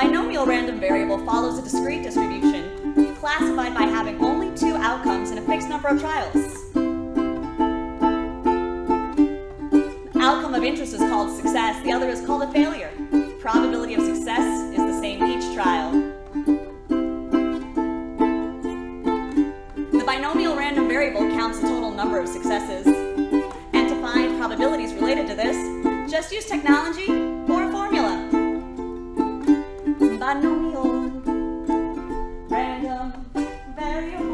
binomial random variable follows a discrete distribution, classified by having only two outcomes in a fixed number of trials. The outcome of interest is called success, the other is called a failure. Probability of success is the same each trial. The binomial random variable counts the total number of successes. And to find probabilities related to this, just use technology anong yun? Random variable.